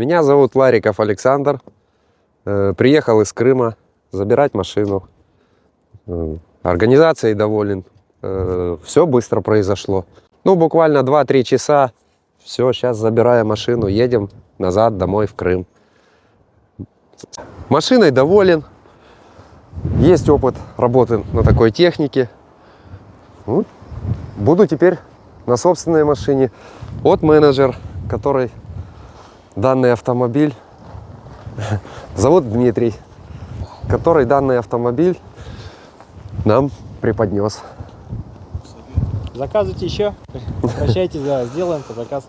Меня зовут Лариков Александр. Э, Приехал из Крыма забирать машину. Э, Организацией доволен. Все быстро произошло. Ну, буквально 2-3 часа. Все, сейчас забираем машину, едем назад домой в Крым. Машиной доволен. Есть опыт работы на такой технике. Ну, буду теперь на собственной машине. Вот менеджер, который данный автомобиль зовут Дмитрий, который данный автомобиль нам преподнес. Заказывайте еще. Обращайтесь, да, сделаем по заказ.